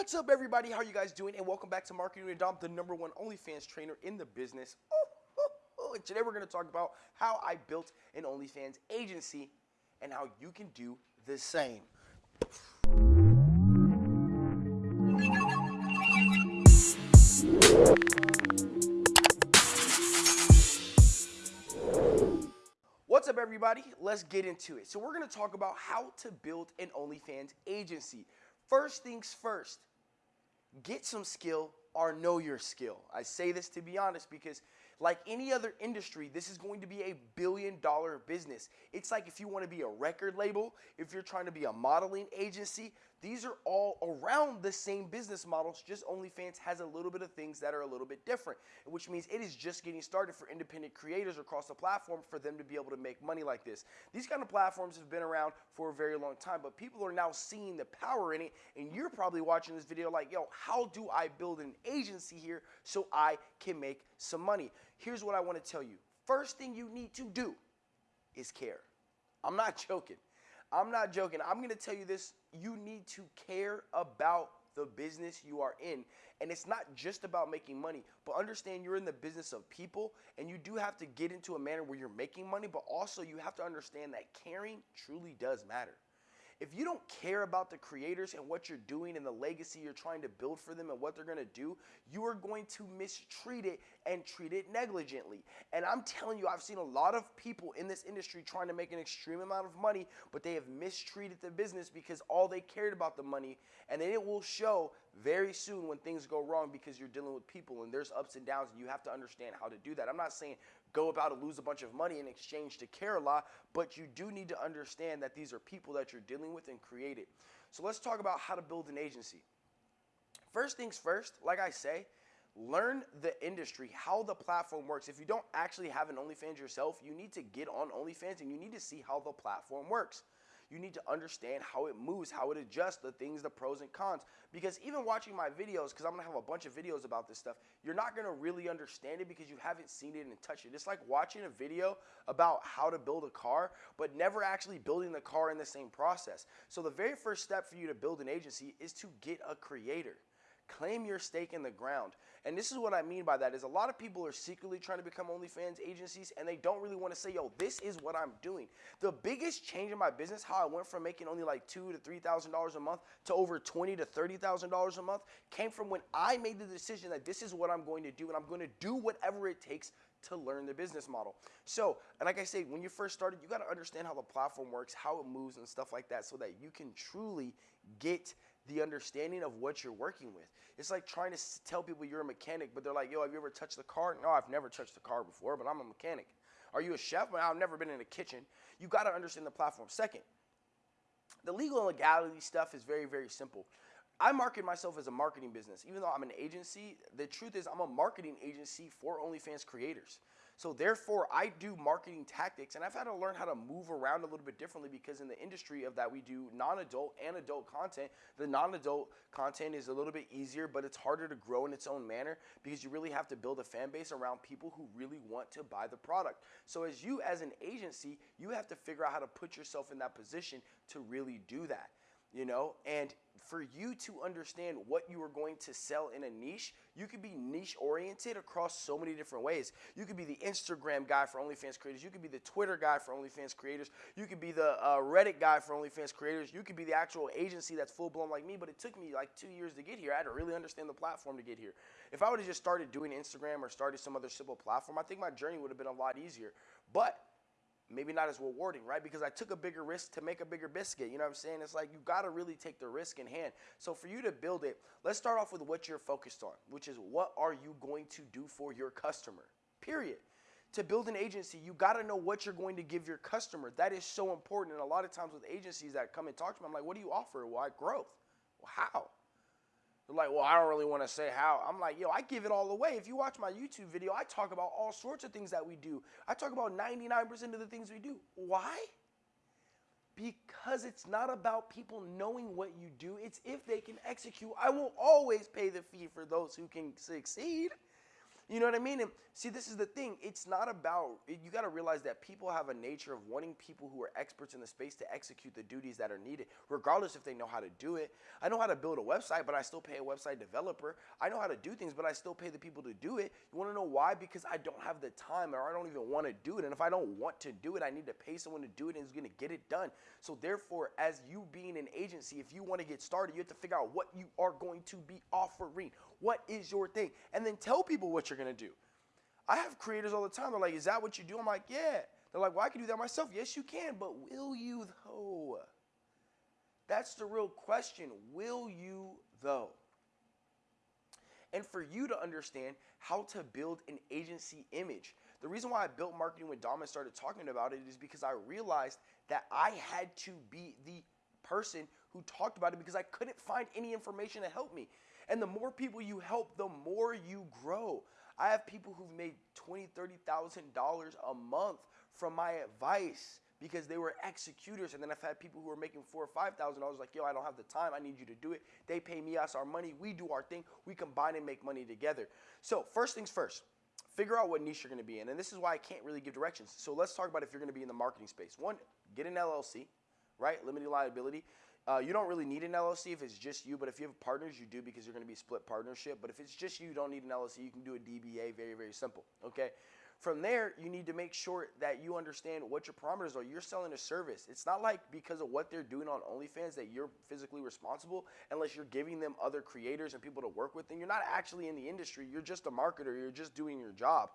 What's up, everybody? How are you guys doing? And welcome back to Marketing with Dom, the number one OnlyFans trainer in the business. Oh, oh, oh. And today we're going to talk about how I built an OnlyFans agency and how you can do the same. What's up, everybody? Let's get into it. So, we're going to talk about how to build an OnlyFans agency. First things first, get some skill or know your skill. I say this to be honest because like any other industry, this is going to be a billion dollar business. It's like if you want to be a record label, if you're trying to be a modeling agency, these are all around the same business models, just OnlyFans has a little bit of things that are a little bit different, which means it is just getting started for independent creators across the platform for them to be able to make money like this. These kind of platforms have been around for a very long time, but people are now seeing the power in it, and you're probably watching this video like, yo, how do I build an agency here so I can make some money? Here's what I want to tell you. First thing you need to do is care. I'm not joking. I'm not joking. I'm going to tell you this. You need to care about the business you are in. And it's not just about making money, but understand you're in the business of people and you do have to get into a manner where you're making money, but also you have to understand that caring truly does matter. If you don't care about the creators and what you're doing and the legacy you're trying to build for them and what they're going to do, you are going to mistreat it and treat it negligently. And I'm telling you, I've seen a lot of people in this industry trying to make an extreme amount of money, but they have mistreated the business because all they cared about the money. And then it will show very soon when things go wrong because you're dealing with people and there's ups and downs and you have to understand how to do that. I'm not saying go about to lose a bunch of money in exchange to care a lot, but you do need to understand that these are people that you're dealing with and create it. So let's talk about how to build an agency. First things first, like I say, learn the industry, how the platform works. If you don't actually have an OnlyFans yourself, you need to get on OnlyFans and you need to see how the platform works you need to understand how it moves, how it adjusts, the things, the pros and cons. Because even watching my videos, because I'm gonna have a bunch of videos about this stuff, you're not gonna really understand it because you haven't seen it and touched it. It's like watching a video about how to build a car, but never actually building the car in the same process. So the very first step for you to build an agency is to get a creator. Claim your stake in the ground. And this is what I mean by that is a lot of people are secretly trying to become OnlyFans agencies and they don't really want to say, yo, this is what I'm doing. The biggest change in my business, how I went from making only like two to three thousand dollars a month to over twenty to thirty thousand dollars a month, came from when I made the decision that this is what I'm going to do and I'm going to do whatever it takes to learn the business model. So, and like I say, when you first started, you got to understand how the platform works, how it moves, and stuff like that, so that you can truly get the understanding of what you're working with. It's like trying to tell people you're a mechanic, but they're like, yo, have you ever touched the car? No, I've never touched the car before, but I'm a mechanic. Are you a chef? Well, I've never been in a kitchen. You got to understand the platform. Second, the legal and legality stuff is very, very simple. I market myself as a marketing business. Even though I'm an agency, the truth is I'm a marketing agency for OnlyFans creators. So therefore, I do marketing tactics, and I've had to learn how to move around a little bit differently because in the industry of that, we do non-adult and adult content. The non-adult content is a little bit easier, but it's harder to grow in its own manner because you really have to build a fan base around people who really want to buy the product. So as you, as an agency, you have to figure out how to put yourself in that position to really do that you know and for you to understand what you are going to sell in a niche you could be niche oriented across so many different ways. You could be the instagram guy for onlyfans creators. You could be the twitter guy for onlyfans creators. You could be the uh, reddit guy for onlyfans creators. You could be the actual agency that's full blown like me but it took me like two years to get here. I had to really understand the platform to get here. If i would have just started doing instagram or started some other simple platform i think my journey would have been a lot easier. But maybe not as rewarding, right? Because I took a bigger risk to make a bigger biscuit. You know what I'm saying? It's like you got to really take the risk in hand. So for you to build it, let's start off with what you're focused on, which is what are you going to do for your customer? Period. To build an agency, you got to know what you're going to give your customer. That is so important. And a lot of times with agencies that come and talk to me, I'm like, what do you offer? Why growth? Well, how? They're like, well, I don't really want to say how. I'm like, yo, I give it all away. If you watch my YouTube video, I talk about all sorts of things that we do. I talk about 99% of the things we do. Why? Because it's not about people knowing what you do, it's if they can execute. I will always pay the fee for those who can succeed. You know what I mean? And see, this is the thing. It's not about, you got to realize that people have a nature of wanting people who are experts in the space to execute the duties that are needed, regardless if they know how to do it. I know how to build a website, but I still pay a website developer. I know how to do things, but I still pay the people to do it. You want to know why? Because I don't have the time or I don't even want to do it. And if I don't want to do it, I need to pay someone to do it and who's going to get it done. So therefore, as you being an agency, if you want to get started, you have to figure out what you are going to be offering. What is your thing? And then tell people what you're going to do. I have creators all the time. They're like, is that what you do? I'm like, yeah. They're like, well, I can do that myself. Yes, you can, but will you though? That's the real question. Will you though? And for you to understand how to build an agency image. The reason why I built marketing with Dom and started talking about it is because I realized that I had to be the person who talked about it because I couldn't find any information to help me. And the more people you help, the more you grow. I have people who've made twenty, thirty thousand dollars a month from my advice because they were executors. And then I've had people who are making four or five thousand dollars like, yo, I don't have the time. I need you to do it. They pay me us our money. We do our thing. We combine and make money together. So first things first. Figure out what niche you're going to be in. And this is why I can't really give directions. So let's talk about if you're going to be in the marketing space. One, get an LLC, right? Limited liability. Uh, you don't really need an LLC if it's just you, but if you have partners, you do because you're going to be split partnership. But if it's just you, you don't need an LLC. You can do a DBA, very, very simple. Okay. From there, you need to make sure that you understand what your parameters are. You're selling a service. It's not like because of what they're doing on OnlyFans that you're physically responsible unless you're giving them other creators and people to work with. And you're not actually in the industry. You're just a marketer. You're just doing your job.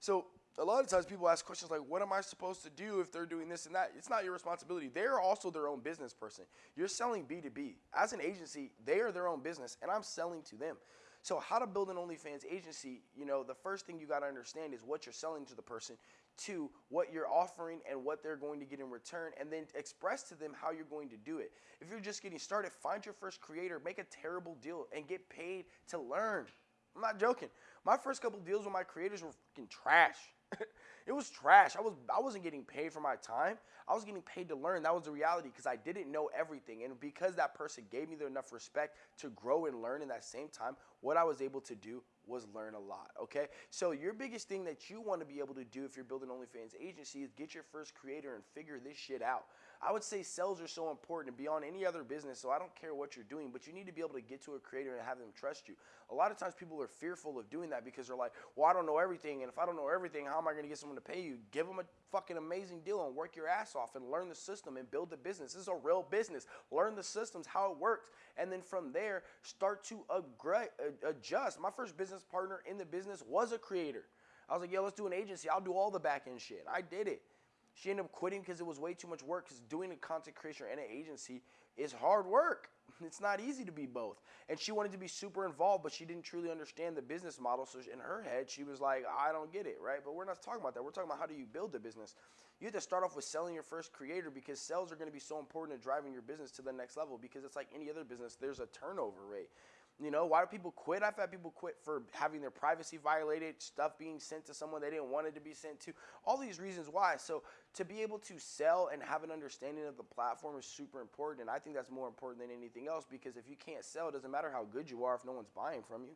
So a lot of times people ask questions like, what am I supposed to do if they're doing this and that? It's not your responsibility. They're also their own business person. You're selling B2B. As an agency, they are their own business and I'm selling to them. So how to build an OnlyFans agency, you know, the first thing you got to understand is what you're selling to the person, two, what you're offering and what they're going to get in return, and then express to them how you're going to do it. If you're just getting started, find your first creator, make a terrible deal, and get paid to learn. I'm not joking. My first couple deals with my creators were fucking trash. it was trash. I was I wasn't getting paid for my time. I was getting paid to learn. That was the reality because I didn't know everything. And because that person gave me enough respect to grow and learn in that same time, what I was able to do was learn a lot. Okay. So your biggest thing that you want to be able to do if you're building OnlyFans agency is get your first creator and figure this shit out. I would say sales are so important beyond any other business. So I don't care what you're doing, but you need to be able to get to a creator and have them trust you. A lot of times people are fearful of doing that because they're like, well, I don't know everything. And if I don't know everything, how am I going to get someone to pay you? Give them a fucking amazing deal and work your ass off and learn the system and build the business. This is a real business. Learn the systems, how it works. And then from there, start to uh, adjust. My first business partner in the business was a creator. I was like, yo, let's do an agency. I'll do all the back end shit. I did it. She ended up quitting because it was way too much work. Because doing a content creation and an agency is hard work. It's not easy to be both. And she wanted to be super involved, but she didn't truly understand the business model. So in her head, she was like, I don't get it, right? But we're not talking about that. We're talking about how do you build a business. You have to start off with selling your first creator because sales are going to be so important in driving your business to the next level because it's like any other business, there's a turnover rate. You know, why do people quit? I've had people quit for having their privacy violated, stuff being sent to someone they didn't want it to be sent to. All these reasons why. So to be able to sell and have an understanding of the platform is super important. And I think that's more important than anything else because if you can't sell, it doesn't matter how good you are if no one's buying from you.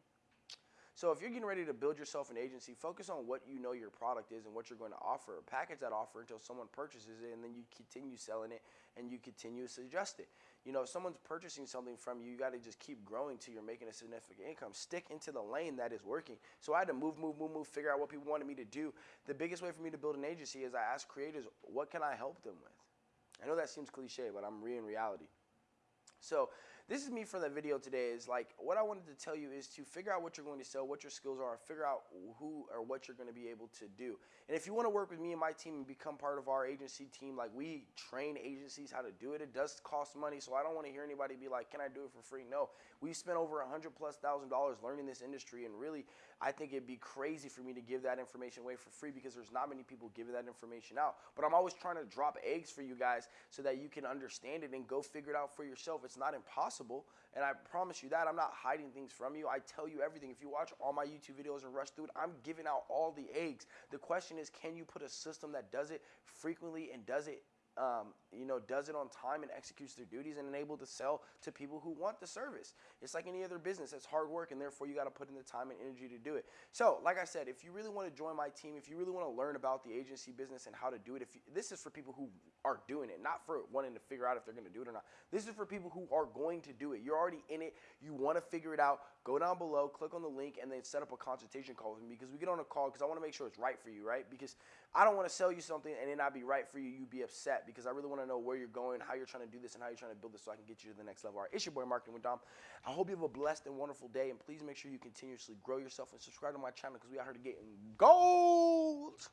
So if you're getting ready to build yourself an agency, focus on what you know your product is and what you're going to offer. Package that offer until someone purchases it, and then you continue selling it and you continue to adjust it. You know, if someone's purchasing something from you, you got to just keep growing till you're making a significant income. Stick into the lane that is working. So I had to move, move, move, move, figure out what people wanted me to do. The biggest way for me to build an agency is I ask creators, what can I help them with? I know that seems cliche, but I'm re in reality. So this is me for the video today is like what I wanted to tell you is to figure out what you're going to sell, what your skills are, figure out who or what you're going to be able to do. And if you want to work with me and my team and become part of our agency team, like we train agencies how to do it. It does cost money, so I don't want to hear anybody be like, "Can I do it for free?" No. we've spent over a hundred plus thousand dollars learning this industry, and really, I think it'd be crazy for me to give that information away for free because there's not many people giving that information out. But I'm always trying to drop eggs for you guys so that you can understand it and go figure it out for yourself. It's not impossible, and I promise you that I'm not hiding things from you. I tell you everything. If you watch all my YouTube videos and rush through it, I'm giving out all the eggs. The question is, can you put a system that does it frequently and does it um, you know does it on time and executes their duties and able to sell to people who want the service. It's like any other business. It's hard work and therefore you got to put in the time and energy to do it. So, like I said, if you really want to join my team, if you really want to learn about the agency business and how to do it, if you, this is for people who are doing it, not for wanting to figure out if they're going to do it or not. This is for people who are going to do it. You're already in it. You want to figure it out go down below, click on the link, and then set up a consultation call with me because we get on a call because I want to make sure it's right for you, right? Because I don't want to sell you something and it not be right for you, You'd be upset because I really want to know where you're going, how you're trying to do this, and how you're trying to build this so I can get you to the next level. All right, it's your boy Marketing with Dom. I hope you have a blessed and wonderful day, and please make sure you continuously grow yourself and subscribe to my channel because we are here to get gold.